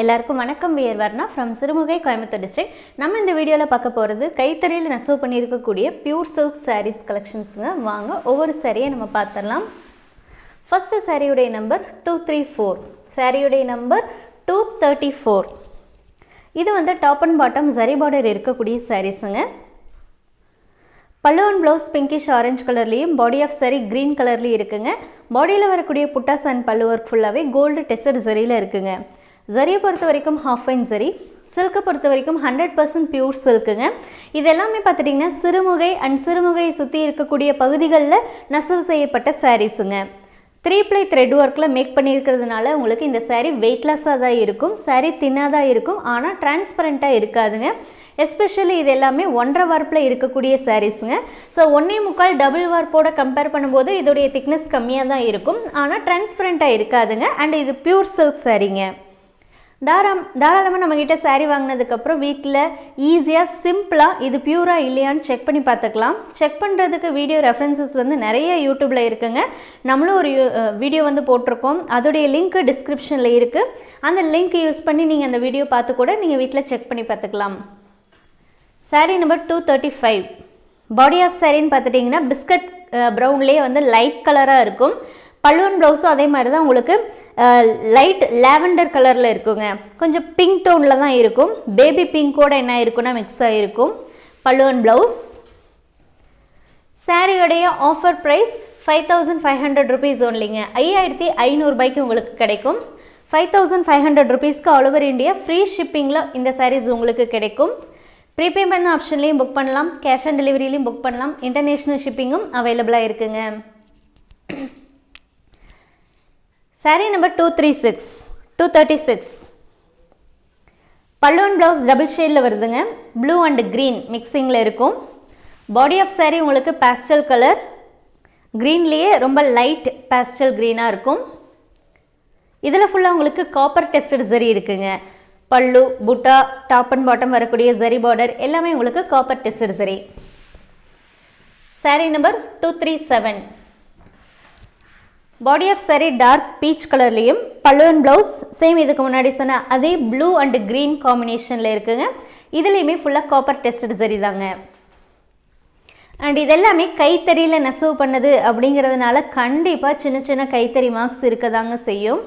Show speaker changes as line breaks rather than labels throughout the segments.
எல்லாருக்கும் வணக்கம். We're Varna from Sirumugai Coimbatore district நம்ம இந்த வீடியோவில் பார்க்க போகிறது கைத்தறியில் நெசவு பண்ணியிருக்கக்கூடிய பியூர் சில்க் சாரீஸ் கலெக்ஷன்ஸுங்க வாங்க ஒவ்வொரு சாரியை நம்ம பார்த்துடலாம். ஃபஸ்ட்டு சாரியுடைய நம்பர் டூ த்ரீ ஃபோர் சாரியுடைய நம்பர் டூ தேர்ட்டி ஃபோர் இது வந்து top and bottom zari border இருக்கக்கூடிய சாரீஸுங்க பல்லு அண்ட் ப்ளவுஸ் பிங்கிஷ் ஆரஞ்சு கலர்லேயும் பாடி ஆஃப் சரி க்ரீன் கலர்லேயும் இருக்குங்க. பாடியில் வரக்கூடிய புட்டாஸ் அண்ட் பல்லு ஒர்க் ஃபுல்லாகவே கோல்டு டெஸ்டட் சரியில் இருக்குங்க. ஜரியை பொறுத்த வரைக்கும் ஹாஃப் ஃபைன் சரி சில்க்கை பொறுத்த வரைக்கும் ஹண்ட்ரட் பர்சன்ட் பியூர் சில்க்குங்க இது எல்லாமே பார்த்துட்டிங்கன்னா சிறுமுகை அண்ட் சிறுமுகையை சுற்றி இருக்கக்கூடிய பகுதிகளில் நெசவு செய்யப்பட்ட சாரீஸுங்க த்ரீ ப்ளை த்ரெட் ஒர்க்கில் மேக் பண்ணியிருக்கிறதுனால உங்களுக்கு இந்த சாரீ வெயிட்லெஸ்ஸாக தான் இருக்கும் சாரீ தின்னாக தான் இருக்கும் ஆனால் டிரான்ஸ்பரண்ட்டாக இருக்காதுங்க. எஸ்பெஷலி இது எல்லாமே ஒன்றரை வார்ப்பில் இருக்கக்கூடிய சாரீஸுங்க ஸோ ஒன்றே முக்கால் டபுள் வார்ப்போட கம்பேர் பண்ணும்போது இதோடைய திக்னஸ் கம்மியாக தான் இருக்கும் ஆனால் டிரான்ஸ்பரண்ட்டாக இருக்காதுங்க. அண்ட் இது பியூர் சில்க் சாரீங்க தாராம் தாராளமாக நம்மக்கிட்ட saree வாங்கினதுக்கப்புறம் வீட்டில் ஈஸியாக சிம்பிளாக இது பியூராக இல்லையான்னு செக் பண்ணி பார்த்துக்கலாம். செக் பண்ணுறதுக்கு வீடியோ ரெஃபரன்சஸ் வந்து நிறைய யூடியூப்பில் இருக்குங்க. நம்மளும் ஒரு வீடியோ வந்து போட்டிருக்கோம். அதோடைய லிங்க் டிஸ்கிரிப்ஷனில் இருக்குது அந்த லிங்க் யூஸ் பண்ணி நீங்கள் அந்த வீடியோ பார்த்து கூட நீங்கள் வீட்டில் செக் பண்ணி பார்த்துக்கலாம். Saree number two thirty five body of சாரின்னு பார்த்துட்டிங்கன்னா பிஸ்கட் ப்ரௌன்லேயே வந்து லைட் கலராக இருக்கும். பல்லுவன் ப்ளவுஸும் அதே மாதிரி தான் உங்களுக்கு லைட் லேவெண்டர் கலரில் இருக்குங்க. கொஞ்சம் பிங்க் டோனில் தான் இருக்கும். பேபி பிங்கோட என்ன இருக்குன்னா மிக்ஸ் ஆகிருக்கும் பல்லுவன் blouse. சாரியோடைய offer price five thousand five hundred rupees ஒன்லிங்க ஐயாயிரத்தி ஐநூறுபாய்க்கு உங்களுக்கு கிடைக்கும். ஃபைவ் தௌசண்ட் ஃபைவ் ஹண்ட்ரட் ருபீஸ்க்கு ஆல் ஓவர் இந்தியா ஃப்ரீ ஷிப்பிங்கில் இந்த சாரீஸ் உங்களுக்கு கிடைக்கும். ப்ரீபேமெண்ட் ஆப்ஷன்லேயும் புக் பண்ணலாம். கேஷ் ஆன் டெலிவரியிலையும் புக் பண்ணலாம். இன்டர்நேஷ்னல் ஷிப்பிங்கும் அவைலபிளாக இருக்குங்க. Sari number two three six two thirty six பல்லுவன் ப்ளவுஸ் டபுள் ஷேடில் வருதுங்க. ப்ளூ அண்ட் க்ரீன் மிக்சிங்கில் இருக்கும். பாடி ஆஃப் சாரீ உங்களுக்கு பேஸ்டல் கலர் க்ரீன்லேயே ரொம்ப லைட் பேஸ்டல் க்ரீனாக இருக்கும். இதில் ஃபுல்லாக உங்களுக்கு காப்பர் டெஸ்டட் ஜரி இருக்குங்க. பல்லு புட்டா டாப் அண்ட் பாட்டம் வரக்கூடிய ஜரி பார்டர் எல்லாமே உங்களுக்கு copper tested zari saree number two three seven body of saree dark peach கலர்லேயும் பல்லுவன் ப்ளவுஸ் சேம் இதுக்கு முன்னாடி சொன்ன அதே ப்ளூ அண்ட் க்ரீன் காம்பினேஷனில் இருக்குங்க. இதுலேயுமே ஃபுல்லாக காப்பர் டெஸ்டட் சரி தாங்க. அண்ட் இதெல்லாமே கைத்தறியில் நெசவு பண்ணது அப்படிங்கிறதுனால கண்டிப்பாக சின்ன சின்ன கைத்தறி மார்க்ஸ் இருக்க தாங்க செய்யும்.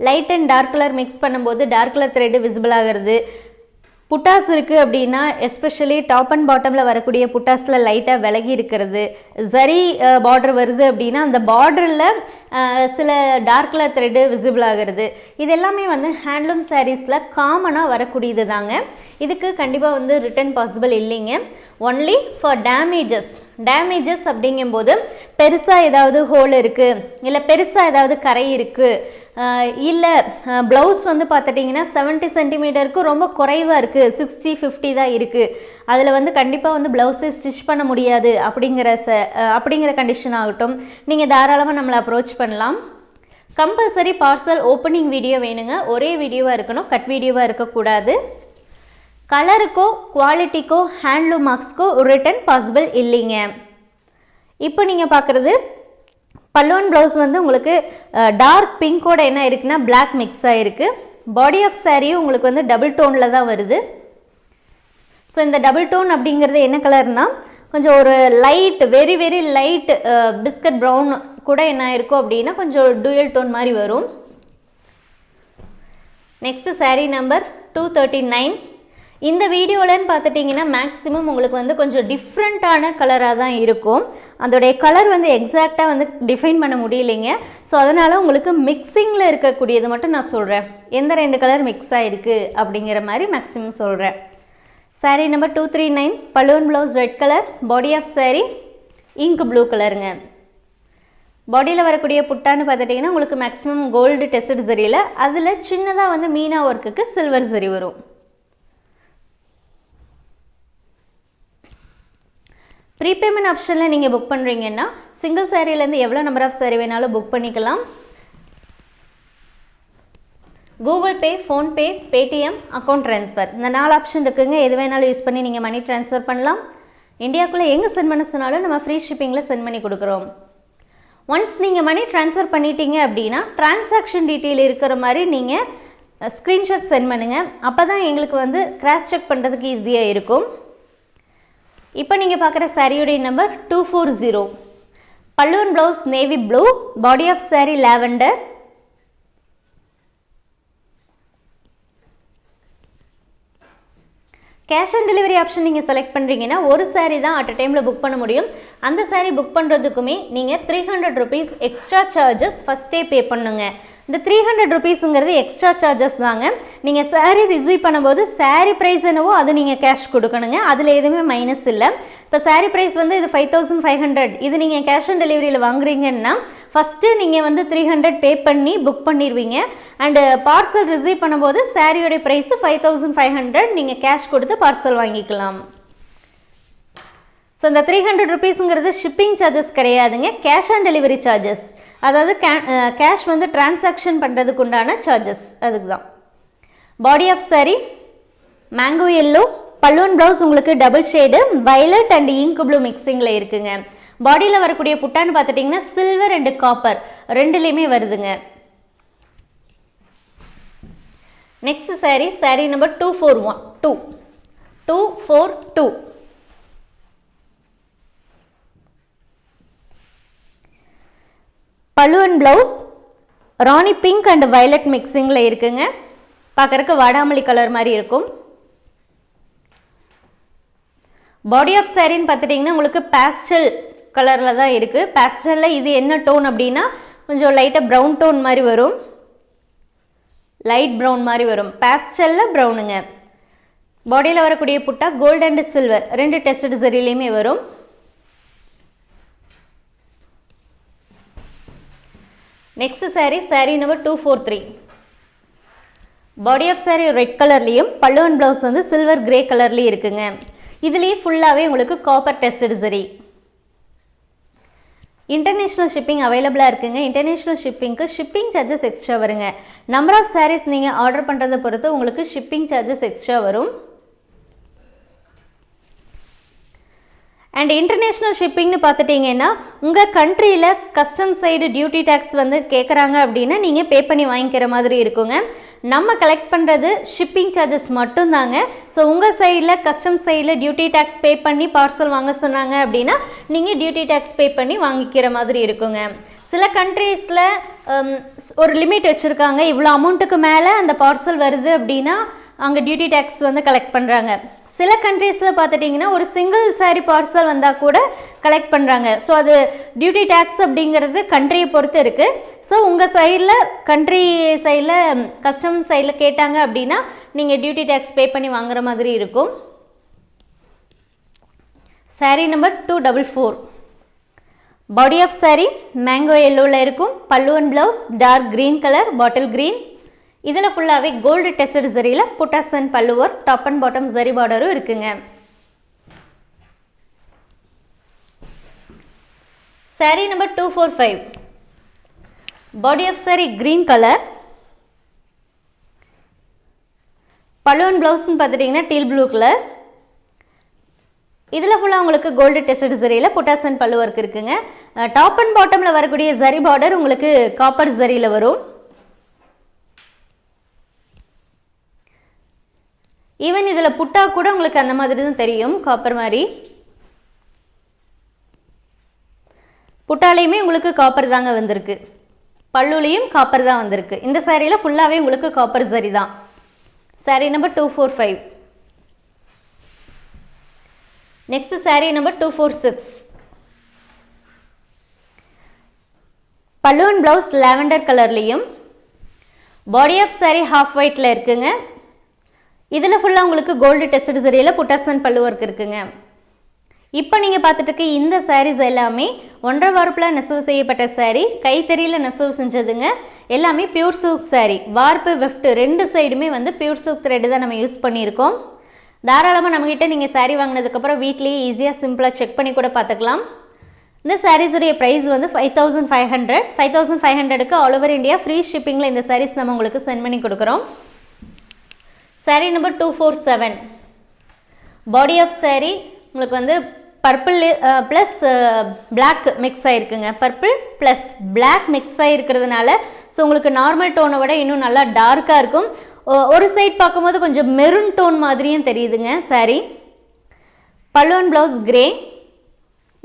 Light and dark colour mix பண்ணும்போது டார்க் கலர் த்ரெட்டு விசிபிள் ஆகிறது. புட்டாஸ் இருக்குது அப்படின்னா எஸ்பெஷலி டாப் அண்ட் பாட்டமில் வரக்கூடிய புட்டாஸில் லைட்டாக விலகி இருக்கிறது. சரி பார்டர் வருது அப்படின்னா அந்த பார்டரில் சில டார்க் கலர் த்ரெட்டு விசிபிள் ஆகிறது. இது எல்லாமே வந்து ஹேண்ட்லூம் சாரீஸில் காமனாக வரக்கூடியது தாங்க இதுக்கு கண்டிப்பாக வந்து ரிட்டர்ன் பாசிபிள் இல்லைங்க. ஒன்லி ஃபார் டேமேஜஸ் டேமேஜஸ் அப்படிங்கும்போது பெருசாக ஏதாவது ஹோல் இருக்குது இல்லை பெருசாக ஏதாவது கரை இருக்குது இல்லை ப்ளவுஸ் வந்து பார்த்துட்டிங்கன்னா செவன்ட்டி சென்டிமீட்டருக்கு ரொம்ப குறைவாக இருக்குது சிக்ஸ்டி ஃபிஃப்டி தான் இருக்குது அதில் வந்து கண்டிப்பாக வந்து ப்ளவுஸை ஸ்டிச் பண்ண முடியாது அப்படிங்கிற ச அப்படிங்கிற கண்டிஷன் ஆகட்டும். நீங்கள் தாராளமாக நம்மளை அப்ரோச் பண்ணலாம். கம்பல்சரி பார்சல் ஓப்பனிங் வீடியோ வேணுங்க. ஒரே வீடியோவாக இருக்கணும் கட் வீடியோவாக இருக்கக்கூடாது. கலருக்கோ குவாலிட்டிக்கோ ஹேண்ட்லூம் மார்க்ஸ்க்கோ ரிட்டன் பாசிபிள் இல்லைங்க. இப்போ நீங்கள் பார்க்குறது பல்லுவன் ப்ளவுஸ் வந்து உங்களுக்கு டார்க் பிங்கோட என்ன இருக்குன்னா பிளாக் மிக்ஸ் ஆகிருக்கு பாடி ஆஃப் சாரியும் உங்களுக்கு வந்து டபுள் டோனில் தான் வருது. ஸோ இந்த டபுள் டோன் அப்படிங்கிறது என்ன கலர்னால் கொஞ்சம் ஒரு light very very light biscuit brown கூட என்ன இருக்கும் அப்படின்னா கொஞ்சம் டூயல் டோன் மாதிரி வரும். Next sari number two thirty nine இந்த வீடியோலன்னு பார்த்துட்டிங்கன்னா மேக்ஸிமம் உங்களுக்கு வந்து கொஞ்சம் டிஃப்ரெண்ட்டான கலராக தான் இருக்கும். அதோடைய கலர் வந்து எக்ஸாக்டாக வந்து டிஃபைன் பண்ண முடியலைங்க. ஸோ அதனால் உங்களுக்கு மிக்சிங்கில் இருக்கக்கூடியது மட்டும் நான் சொல்கிறேன் எந்த ரெண்டு கலர் மிக்ஸ் ஆகிருக்கு அப்படிங்கிற மாதிரி மேக்ஸிமம் சொல்கிறேன் sari number two three nine balloon blouse red colour body of sari ink blue கலருங்க பாடியில் வரக்கூடிய புட்டான்னு பார்த்துட்டிங்கன்னா உங்களுக்கு மேக்ஸிமம் கோல்டு டெஸ்ட் சரியில் அதில் சின்னதாக வந்து மீனா ஒர்க்குக்கு சில்வர் சரி வரும். ப்ரீபேமெண்ட் ஆப்ஷனில் நீங்கள் புக் பண்ணுறீங்கன்னா சிங்கிள் சேரீலேருந்து எவ்வளோ நம்பர் ஆஃப் சேரீ வேணாலும் புக் பண்ணிக்கலாம். Google Pay PhonePe Paytm account transfer இந்த நாலு ஆப்ஷன் இருக்குங்க. எது வேணாலும் யூஸ் பண்ணி நீங்கள் மணி ட்ரான்ஸ்ஃபர் பண்ணலாம். இந்தியாவுக்குள்ளே எங்கே சென்ட் பண்ண சொன்னாலும் நம்ம ஃப்ரீ ஷிப்பிங்கில் சென்ட் பண்ணி கொடுக்குறோம். ஒன்ஸ் நீங்கள் மணி ட்ரான்ஸ்ஃபர் பண்ணிட்டீங்க அப்படின்னா டிரான்சாக்ஷன் டீட்டெயில் இருக்கிற மாதிரி நீங்கள் ஸ்க்ரீன்ஷாட் சென்ட் பண்ணுங்கள் அப்போ தான் எங்களுக்கு வந்து கிராஸ் செக் பண்ணுறதுக்கு ஈஸியாக இருக்கும். இப்போ நீங்கள் பார்க்குற சாரியுடைய நம்பர் டூ ஃபோர் ஜீரோ பல்லுவன் blouse navy blue body of sari lavender cash on delivery option நீங்கள் செலக்ட் பண்ணுறீங்கன்னா ஒரு சாரீ தான் அட் அ டைமில் புக் பண்ண முடியும். அந்த சாரீ புக் பண்ணுறதுக்குமே நீங்கள் three hundred rupees extra charges ஃபஸ்ட்டே பே பண்ணுங்கள் இந்த த்ரீ ஹண்ட்ரட் ருபீஸுங்கிறது எக்ஸ்ட்ரா சார்ஜஸ் தாங்க. நீங்கள் சாரீ ரிசீவ் பண்ணும்போது சாரீ ப்ரைஸ் என்னவோ அது நீங்கள் கேஷ் கொடுக்கணுங்க. அதில் எதுவுமே மைனஸ் இல்லை. இப்போ சாரீ ப்ரைஸ் வந்து இது ஃபைவ் தௌசண்ட் ஃபைவ் ஹண்ட்ரட் இது நீங்கள் கேஷ் ஆன் டெலிவரியில் வாங்குறீங்கன்னா ஃபஸ்ட்டு நீங்கள் வந்து த்ரீ ஹண்ட்ரட் பே பண்ணி புக் பண்ணிடுவீங்க அண்டு பார்சல் ரிசீவ் பண்ணும்போது சாரியோடைய price five thousand five hundred நீங்கள் கேஷ் கொடுத்து பார்சல் வாங்கிக்கலாம். ஸோ இந்த த்ரீ ஹண்ட்ரட் ருபீஸுங்கிறது ஷிப்பிங் சார்ஜஸ் கிடையாதுங்க. கேஷ் ஆன் டெலிவரி சார்ஜஸ் அதாவது கே கேஷ் வந்து டிரான்சாக்ஷன் பண்ணுறதுக்கு உண்டான சார்ஜஸ் அதுக்கு தான் body of sari mango yellow balloon blouse உங்களுக்கு double shade violet and ink blue மிக்சிங்கில் இருக்குங்க. பாடியில் வரக்கூடிய புட்டான்னு பார்த்துட்டிங்கன்னா சில்வர் அண்டு காப்பர் ரெண்டுலேயுமே வருதுங்க. Next sari sari number two four one two two four two பழுவன் blouse rani pink and violet மிக்சிங்கில் இருக்குங்க. பார்க்குறக்கு வாடாமல்லி கலர் மாதிரி இருக்கும். பாடி ஆஃப் சாரின்னு பார்த்துட்டிங்கன்னா உங்களுக்கு பேஸ்டல் கலரில் தான் இருக்குது பேஸ்டலில் இது என்ன டோன் அப்படின்னா கொஞ்சம் லைட்டாக ப்ரௌன் டோன் மாதிரி வரும். லைட் ப்ரௌன் மாதிரி வரும். பேஸ்டலில் ப்ரௌனுங்க பாடியில் வரக்கூடிய புட்டா கோல்டு அண்ட் சில்வர் ரெண்டு டெஸ்ட் சரிலையுமே வரும். Next sari sari number two four three body of sari red கலர்லேயும் பல்லுவன் ப்ளவுஸ் வந்து சில்வர் கிரே கலர்லேயும் இருக்குங்க. இதுலேயே ஃபுல்லாகவே உங்களுக்கு copper tested zari international shipping அவைலபிளாக இருக்குங்க. இன்டர்நேஷ்னல் ஷிப்பிங்க்கு ஷிப்பிங் சார்ஜஸ் எக்ஸ்ட்ரா வருங்க. நம்பர் ஆஃப் சாரீஸ் நீங்கள் ஆர்டர் பண்ணுறதை பொறுத்து உங்களுக்கு ஷிப்பிங் சார்ஜஸ் எக்ஸ்ட்ரா வரும். அண்ட் இன்டர்நேஷ்னல் ஷிப்பிங்னு பார்த்துட்டிங்கன்னா உங்கள் கண்ட்ரியில் கஸ்டம் சைடு டியூட்டி டேக்ஸ் வந்து கேட்குறாங்க அப்படின்னா நீங்கள் பே பண்ணி வாங்கிக்கிற மாதிரி இருக்குங்க. நம்ம கலெக்ட் பண்ணுறது ஷிப்பிங் சார்ஜஸ் மட்டும்தாங்க. ஸோ உங்கள் சைடில் கஸ்டம் சைடில் டியூட்டி டேக்ஸ் பே பண்ணி பார்சல் வாங்க சொன்னாங்க அப்படின்னா நீங்கள் டியூட்டி டேக்ஸ் பே பண்ணி வாங்கிக்கிற மாதிரி இருக்குங்க. சில கண்ட்ரீஸில் ஒரு லிமிட் வச்சுருக்காங்க. இவ்வளோ அமௌண்ட்டுக்கு மேலே அந்த பார்சல் வருது அப்படின்னா அங்கே டியூட்டி டேக்ஸ் வந்து கலெக்ட் பண்ணுறாங்க சில கண்ட்ரீஸில் பார்த்துட்டிங்கன்னா ஒரு சிங்கிள் சாரி பார்சல் வந்தால் கூட கலெக்ட் பண்ணுறாங்க ஸோ அது டியூட்டி டேக்ஸ் அப்படிங்கிறது கண்ட்ரியை பொறுத்து இருக்குது ஸோ உங்கள் சைடில் கண்ட்ரி சைடில் கஸ்டம் சைடில் கேட்டாங்க அப்படின்னா நீங்கள் டியூட்டி டேக்ஸ் பே பண்ணி வாங்குற மாதிரி இருக்கும். Sari number two double four body of sari mango எல்லோவில் இருக்கும். பல்லுவன் blouse dark green colour bottle green இதில் ஃபுல்லாகவே கோல்டு டெஸ்டட் சரியில் புட்டாசன் பல்லுவர் டாப் அண்ட் பாட்டம் சரி பார்டரும் இருக்குங்க. Sari number two four five body of sari green colour பல்லுவன் ப்ளவுஸ்னு பார்த்துட்டிங்கன்னா டீல் ப்ளூ கலர் இதில் ஃபுல்லாக உங்களுக்கு கோல்டு டெஸ்டட் ஜரியில் புட்டாசன் பல்லு ஒர்க் இருக்குங்க. டாப் அண்ட் பாட்டமில் வரக்கூடிய ஜரி பார்டர் உங்களுக்கு காப்பர் ஜரியில் வரும். ஈவன் இதில் புட்டா கூட உங்களுக்கு அந்த மாதிரி தான் தெரியும் காப்பர் மாதிரி. புட்டாலையுமே உங்களுக்கு காப்பர் தாங்க வந்திருக்கு. பல்லுலையும் காப்பர் தான் வந்திருக்கு. இந்த சாரியில் ஃபுல்லாகவே உங்களுக்கு காப்பர் சரி தான். Sari number two four five next sari number two four six balloon blouse lavender கலர்லேயும் பாடி ஆஃப் சாரீ ஹாஃப் ஒயிட்டில் இருக்குங்க. இதில் ஃபுல்லாக உங்களுக்கு கோல்டு டெஸ்ட் சரியில் புட்டாசன் பல்லு ஒர்க் இருக்குங்க. இப்போ நீங்கள் பார்த்துட்டு இருக்க இந்த சாரீஸ் எல்லாமே ஒன்றரை வார்ப்பில் நெசவு செய்யப்பட்ட சாரீ கைத்தறியில் நெசவு செஞ்சதுங்க. எல்லாமே பியூர் சில்க் சாரீ வார்ப்பு வெஃப்ட் ரெண்டு சைடுமே வந்து பியூர் சில்க் த்ரெட்டு தான் நம்ம யூஸ் பண்ணியிருக்கோம். தாராளமாக நம்மக்கிட்ட நீங்கள் சாரீ வாங்கினதுக்கப்புறம் வீட்லேயே ஈஸியாக சிம்பிளாக செக் பண்ணி கூட பார்த்துக்கலாம். இந்த சாரீஸுடைய ப்ரைஸ் வந்து five thousand five hundred five thousand five ஹண்ட்ரடுக்கு ஆல் ஓவர் இந்தியா ஃப்ரீ ஷிப்பிங்கில் இந்த சாரீஸ் நம்ம உங்களுக்கு சென்ட் பண்ணி கொடுக்குறோம். Sari number two four seven body of sari உங்களுக்கு வந்து பர்பிள் ப்ளஸ் பிளாக் மிக்ஸ் ஆகிருக்குங்க பர்பிள் ப்ளஸ் பிளாக் மிக்ஸ் ஆகிருக்கிறதுனால ஸோ உங்களுக்கு நார்மல் டோனை விட இன்னும் நல்லா டார்க்காக இருக்கும். ஒரு சைட் பார்க்கும்போது கொஞ்சம் மெரூன் டோன் மாதிரியும் தெரியுதுங்க saree. பல்லுவன் ப்ளவுஸ் கிரே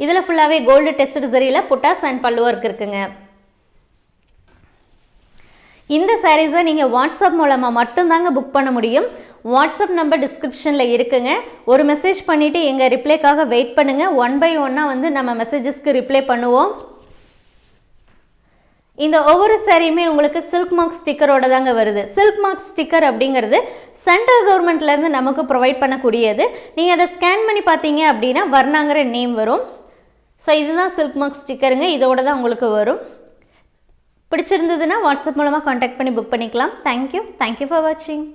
இதில் ஃபுல்லாகவே கோல்டு டெஸ்ட் சரியில் புட்டாஸ் அண்ட் பல்லு ஒர்க் இருக்குங்க. இந்த சாரீஸை நீங்கள் வாட்ஸ்அப் மூலமாக மட்டும்தாங்க புக் பண்ண முடியும். வாட்ஸ்அப் நம்பர் டிஸ்கிரிப்ஷனில் இருக்குங்க. ஒரு மெசேஜ் பண்ணிவிட்டு எங்கள் ரிப்ளைக்காக வெயிட் பண்ணுங்கள் ஒன் பை ஒன்னாக வந்து நம்ம மெசேஜஸ்க்கு ரிப்ளை பண்ணுவோம். இந்த ஒவ்வொரு சாரியுமே உங்களுக்கு சில்க் மார்க் ஸ்டிக்கரோட தாங்க வருது. சில்க் மார்க் ஸ்டிக்கர் அப்படிங்கிறது சென்ட்ரல் கவர்மெண்ட்லேருந்து நமக்கு ப்ரொவைட் பண்ணக்கூடியது. நீங்கள் அதை ஸ்கேன் பண்ணி பார்த்தீங்க அப்படின்னா வர்ணாங்கிற நேம் வரும். ஸோ இதுதான் சில்க் மார்க் ஸ்டிக்கருங்க இதோட தான் உங்களுக்கு வரும். பிடிச்சிருந்ததுன்னா வாட்ஸ்அப் மூலமாக காண்டாக்ட் பண்ணி புக் பண்ணிக்கலாம். தேங்க்யூ தேங்க்யூ ஃபார் வாட்சிங்